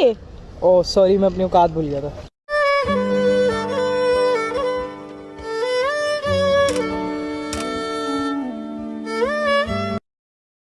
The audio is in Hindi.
ये ओ सॉरी मैं अपनी औकात भूल गया था।